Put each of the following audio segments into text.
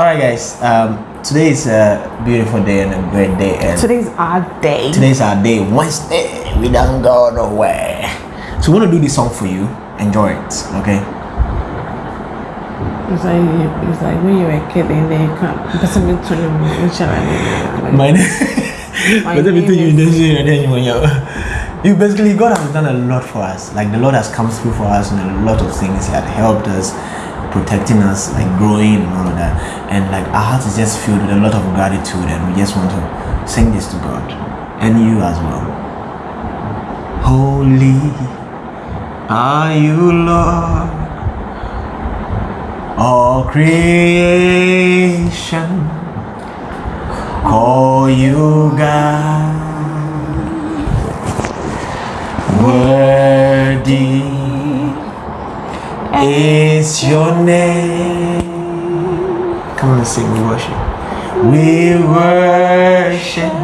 All right, guys. Um, today is a beautiful day and a great day, and Today's our day. today's our day. Wednesday, we don't go nowhere. So, we want to do this song for you. Enjoy it, okay? It's like, it's like when you were a kid and then you come, person be to you, which like, My name. But then between you and then when you you basically God has done a lot for us. Like the Lord has come through for us and a lot of things. He had helped us, protecting us, like growing and all of that. And like our heart is just filled with a lot of gratitude and we just want to sing this to God. And you as well. Holy are you Lord. All creation call you God. Worthy is your name. Come on, let's sing. We worship. We worship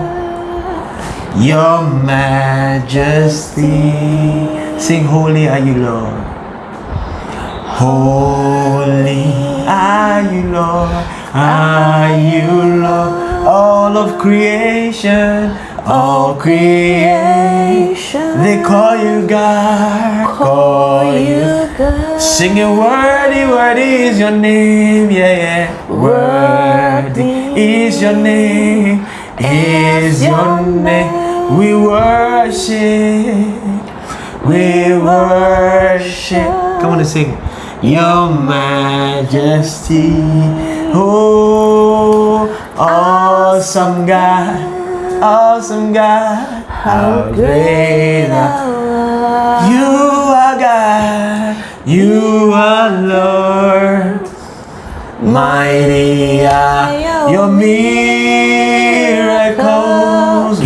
your majesty. Sing, Holy are you, Lord. Holy are you, Lord. Are you, Lord? All of creation, all creation. They call you God, call. Singing, worthy, worthy is your name, yeah, yeah. Worthy is your name, is your name. We worship, we worship. Come on and sing. Your majesty, oh, awesome God, awesome God, how great thou you are God, you are Lord. Mighty are your miracles.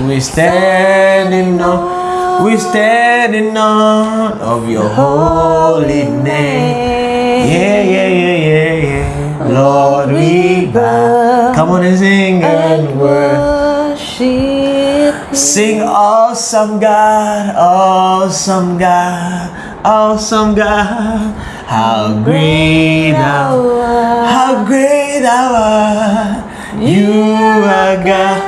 We stand in awe, we stand in awe of your holy name. Yeah, yeah, yeah, yeah, yeah. Lord, we bow. Come on and sing and worship. Sing awesome God, awesome God, awesome God. How great thou art, how great thou art. You are God,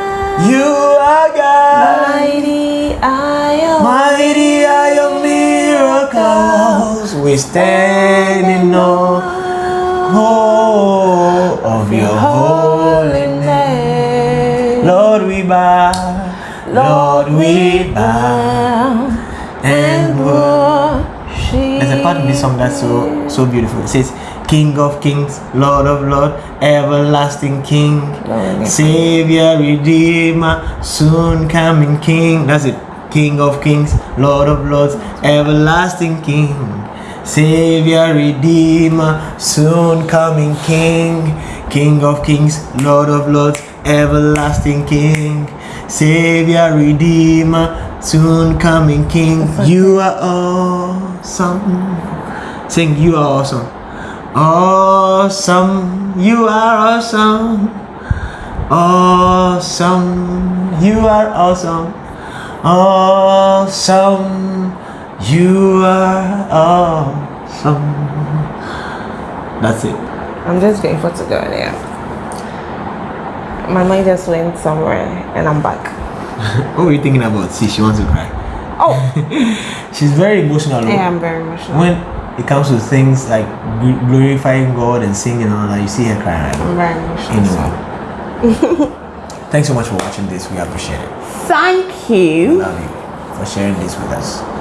you are God. Mighty are your Mighty are your miracles. We stand in awe oh, of your holy name. Lord, we bow. Lord, we bow In this song that's so so beautiful. It says, King of kings, Lord of lords, everlasting King, Savior, Redeemer, soon coming King. That's it. King of kings, Lord of lords, everlasting King. Savior, Redeemer, soon coming King. King of kings, Lord of lords, everlasting King. Savior, Redeemer, soon coming King. You are awesome. Sing, you are awesome. Awesome, you are awesome. Awesome, you are awesome. Awesome, you are awesome. That's it. I'm just grateful to God, yeah. My mind just went somewhere and I'm back. What were you thinking about? See, she wants to cry. Oh, She's very emotional. Yeah, I am very emotional. When it comes to things like glorifying God and singing and all that, you see her crying. I'm very emotional. Anyway. Thanks so much for watching this. We appreciate it. Thank you. Love you for sharing this with us.